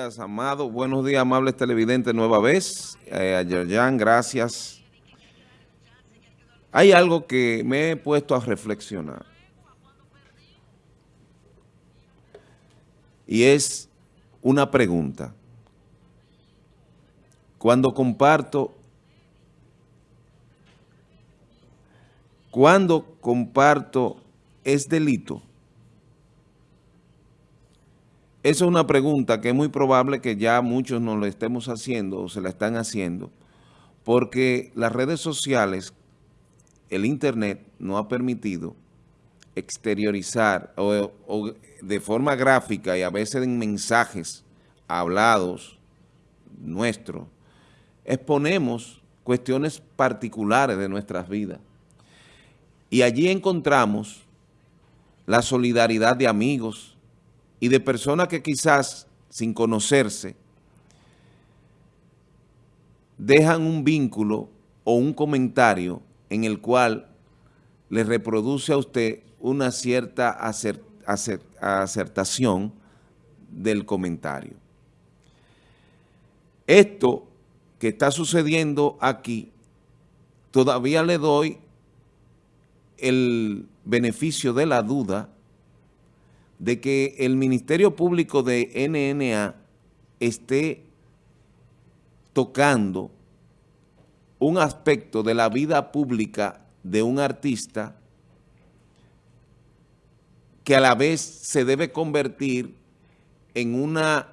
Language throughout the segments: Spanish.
Amado. Buenos días, amables televidentes, nueva vez. Eh, a Yerjan, gracias. Hay algo que me he puesto a reflexionar. Y es una pregunta. Cuando comparto, cuando comparto es delito. Esa es una pregunta que es muy probable que ya muchos nos lo estemos haciendo o se la están haciendo, porque las redes sociales, el internet, no ha permitido exteriorizar o de forma gráfica y a veces en mensajes hablados nuestros, exponemos cuestiones particulares de nuestras vidas. Y allí encontramos la solidaridad de amigos y de personas que quizás, sin conocerse, dejan un vínculo o un comentario en el cual le reproduce a usted una cierta acertación del comentario. Esto que está sucediendo aquí, todavía le doy el beneficio de la duda de que el Ministerio Público de NNA esté tocando un aspecto de la vida pública de un artista que a la vez se debe convertir en una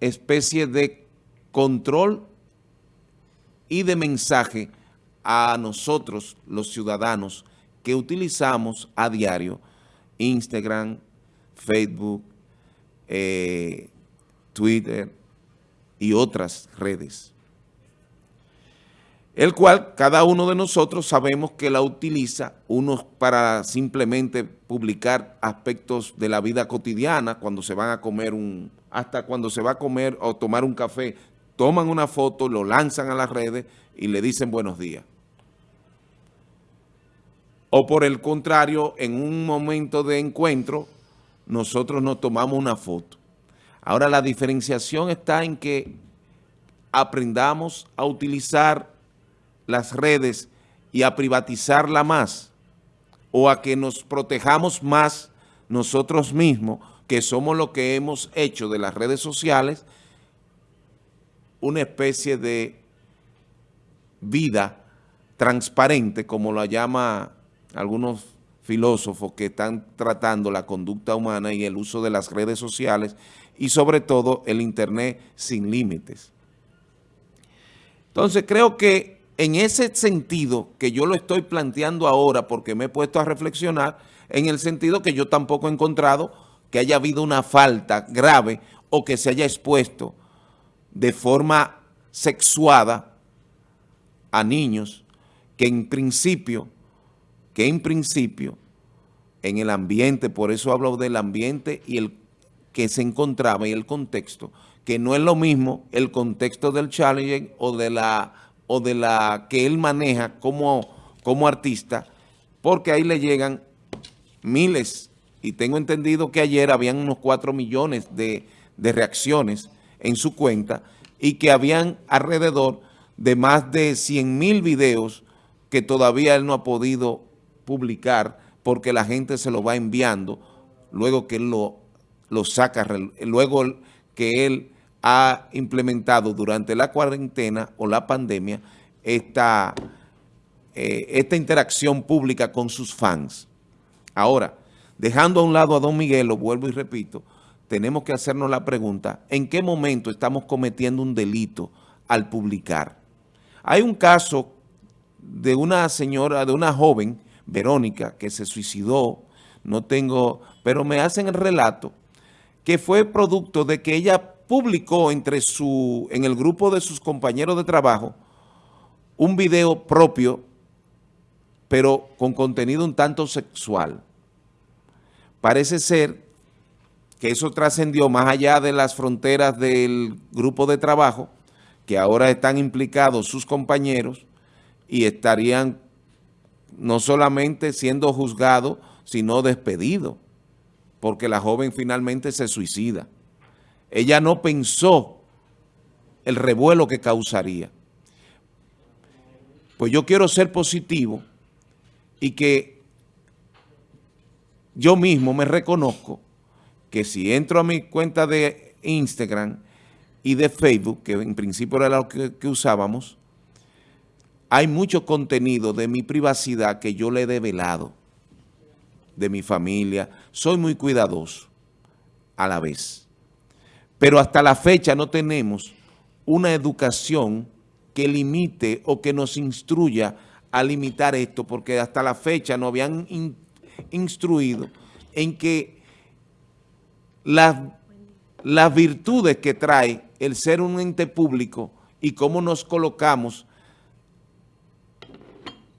especie de control y de mensaje a nosotros, los ciudadanos, que utilizamos a diario Instagram, Facebook, eh, Twitter y otras redes. El cual cada uno de nosotros sabemos que la utiliza, unos para simplemente publicar aspectos de la vida cotidiana, cuando se van a comer un, hasta cuando se va a comer o tomar un café, toman una foto, lo lanzan a las redes y le dicen buenos días. O por el contrario, en un momento de encuentro, nosotros nos tomamos una foto. Ahora la diferenciación está en que aprendamos a utilizar las redes y a privatizarla más o a que nos protejamos más nosotros mismos, que somos lo que hemos hecho de las redes sociales, una especie de vida transparente, como la llama algunos filósofos que están tratando la conducta humana y el uso de las redes sociales y sobre todo el internet sin límites. Entonces creo que en ese sentido que yo lo estoy planteando ahora porque me he puesto a reflexionar, en el sentido que yo tampoco he encontrado que haya habido una falta grave o que se haya expuesto de forma sexuada a niños que en principio que en principio en el ambiente, por eso hablo del ambiente y el que se encontraba y el contexto, que no es lo mismo el contexto del challenge o de la, o de la que él maneja como, como artista, porque ahí le llegan miles, y tengo entendido que ayer habían unos 4 millones de, de reacciones en su cuenta y que habían alrededor de más de 100 mil videos que todavía él no ha podido publicar porque la gente se lo va enviando luego que él lo, lo saca, luego que él ha implementado durante la cuarentena o la pandemia esta, eh, esta interacción pública con sus fans. Ahora, dejando a un lado a Don Miguel, lo vuelvo y repito, tenemos que hacernos la pregunta, ¿en qué momento estamos cometiendo un delito al publicar? Hay un caso de una señora, de una joven, Verónica, que se suicidó, no tengo, pero me hacen el relato que fue producto de que ella publicó entre su, en el grupo de sus compañeros de trabajo un video propio, pero con contenido un tanto sexual. Parece ser que eso trascendió más allá de las fronteras del grupo de trabajo, que ahora están implicados sus compañeros y estarían no solamente siendo juzgado, sino despedido, porque la joven finalmente se suicida. ella no pensó el revuelo que causaría. Pues yo quiero ser positivo y que yo mismo me reconozco que si entro a mi cuenta de Instagram y de Facebook, que en principio era lo que, que usábamos, hay mucho contenido de mi privacidad que yo le he develado, de mi familia. Soy muy cuidadoso a la vez. Pero hasta la fecha no tenemos una educación que limite o que nos instruya a limitar esto, porque hasta la fecha nos habían instruido en que las, las virtudes que trae el ser un ente público y cómo nos colocamos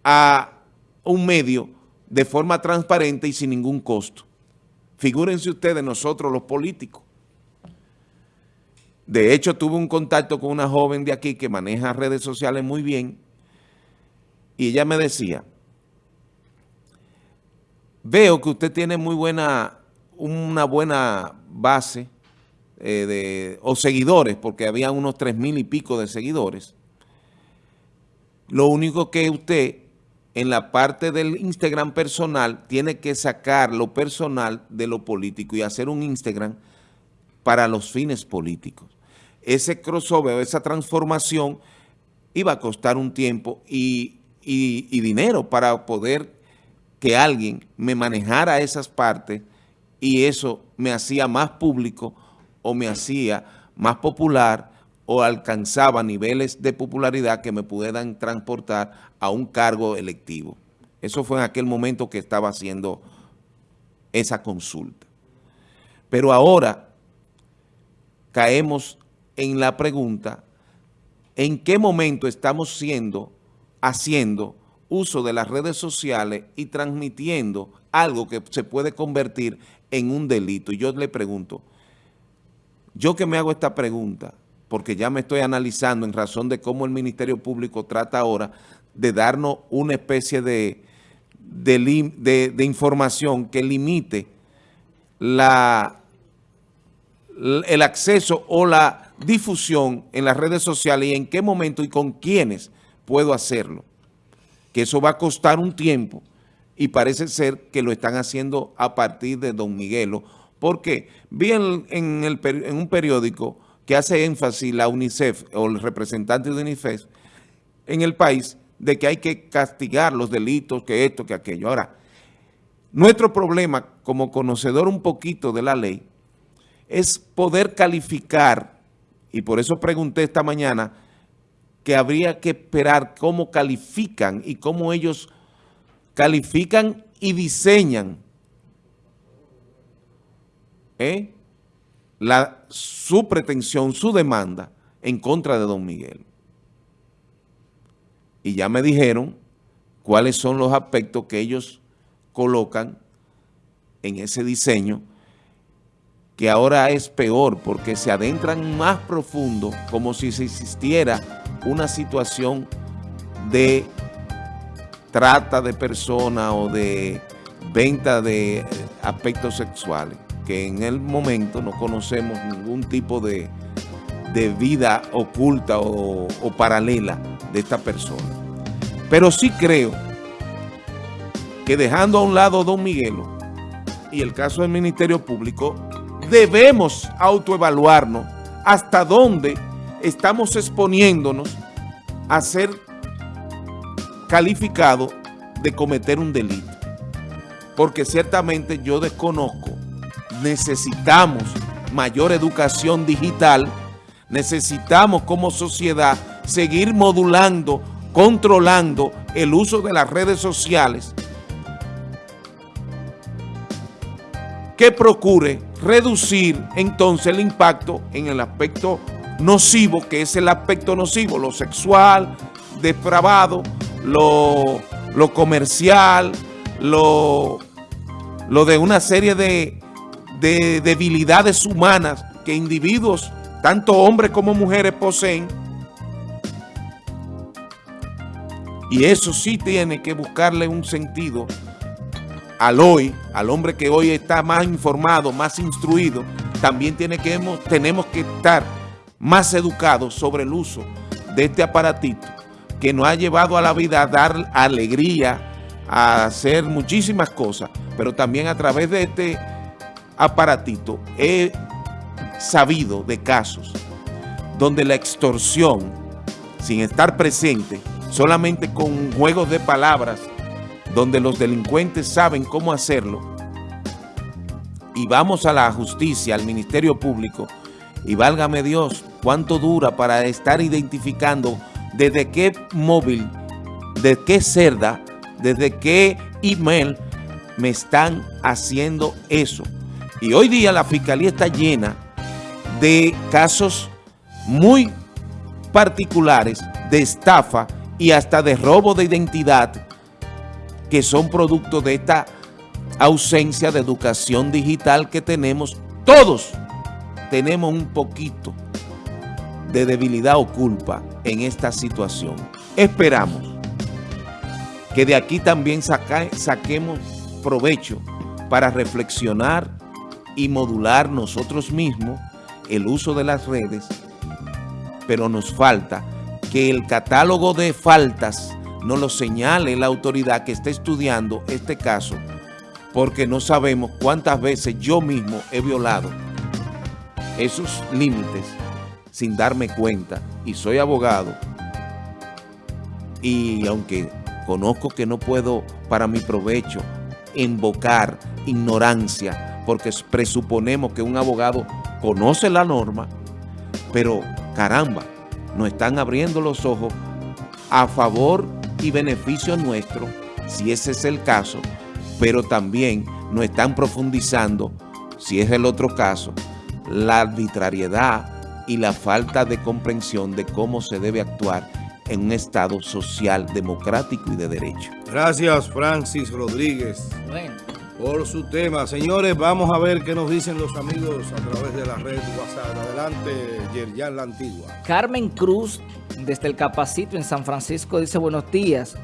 a un medio de forma transparente y sin ningún costo. Figúrense ustedes, nosotros los políticos. De hecho, tuve un contacto con una joven de aquí que maneja redes sociales muy bien y ella me decía, veo que usted tiene muy buena, una buena base eh, de, o seguidores, porque había unos tres mil y pico de seguidores. Lo único que usted en la parte del Instagram personal tiene que sacar lo personal de lo político y hacer un Instagram para los fines políticos. Ese crossover, esa transformación iba a costar un tiempo y, y dinero para poder que alguien me manejara esas partes y eso me hacía más público o me hacía más popular o alcanzaba niveles de popularidad que me pudieran transportar a un cargo electivo. Eso fue en aquel momento que estaba haciendo esa consulta. Pero ahora caemos en la pregunta, ¿en qué momento estamos siendo, haciendo uso de las redes sociales y transmitiendo algo que se puede convertir en un delito? Y yo le pregunto, yo que me hago esta pregunta, porque ya me estoy analizando en razón de cómo el Ministerio Público trata ahora de darnos una especie de, de, información que limite la, el acceso o la difusión en las redes sociales y en qué momento y con quiénes puedo hacerlo. Que eso va a costar un tiempo y parece ser que lo están haciendo a partir de Don Miguelo, porque vi en, en un periódico que hace énfasis la UNICEF o el representante de UNICEF en el país de que hay que castigar los delitos, que esto, que aquello. Ahora, nuestro problema como conocedor un poquito de la ley es poder calificar, y por eso pregunté esta mañana, que habría que esperar cómo califican y cómo ellos califican y diseñan ¿eh? La, su pretensión, su demanda en contra de don Miguel. Y ya me dijeron cuáles son los aspectos que ellos colocan en ese diseño, que ahora es peor porque se adentran más profundo como si existiera una situación de trata de personas o de venta de aspectos sexuales que en el momento no conocemos ningún tipo de, vida oculta o, paralela de esta persona. Pero sí creo que dejando a un lado Don Miguelo y el caso del Ministerio Público, debemos autoevaluarnos hasta dónde estamos exponiéndonos a ser calificados de cometer un delito. Porque ciertamente yo desconozco necesitamos mayor educación digital, necesitamos como sociedad seguir modulando, controlando el uso de las redes sociales. Que procure reducir entonces el impacto en el aspecto nocivo, que es el aspecto nocivo, lo sexual, depravado, lo, lo comercial, lo, lo de una serie de de debilidades humanas que individuos, tanto hombres como mujeres, poseen. Y eso sí tiene que buscarle un sentido al hoy, al hombre que hoy está más informado, más instruido, también tiene que, tenemos que estar más educados sobre el uso de este aparatito que nos ha llevado a la vida a dar alegría, a hacer muchísimas cosas, pero también a través de este aparatito he sabido de casos donde la extorsión, sin estar presente, solamente con juegos de palabras, donde los delincuentes saben cómo hacerlo, y vamos a la justicia, al Ministerio Público, y válgame Dios, cuánto dura para estar identificando desde qué móvil, de qué cerda, desde qué email me están haciendo eso. Y hoy día la Fiscalía está llena de casos muy particulares de estafa y hasta de robo de identidad que son producto de esta ausencia de educación digital que tenemos. Todos tenemos un poquito de debilidad o culpa en esta situación. Esperamos que de aquí también saquemos provecho para reflexionar y modular nosotros mismos el uso de las redes, pero nos falta que el catálogo de faltas no lo señale la autoridad que está estudiando este caso, porque no sabemos cuántas veces yo mismo he violado esos límites sin darme cuenta y soy abogado y aunque conozco que no puedo para mi provecho invocar ignorancia porque presuponemos que un abogado conoce la norma, pero caramba, nos están abriendo los ojos a favor y beneficio nuestro, si ese es el caso, pero también nos están profundizando, si es el otro caso, la arbitrariedad y la falta de comprensión de cómo se debe actuar en un Estado social, democrático y de derecho. Gracias, Francis Rodríguez, por su tema. Señores, vamos a ver qué nos dicen los amigos a través de la red WhatsApp. Adelante, Yerjan La Antigua. Carmen Cruz, desde el Capacito en San Francisco, dice buenos días.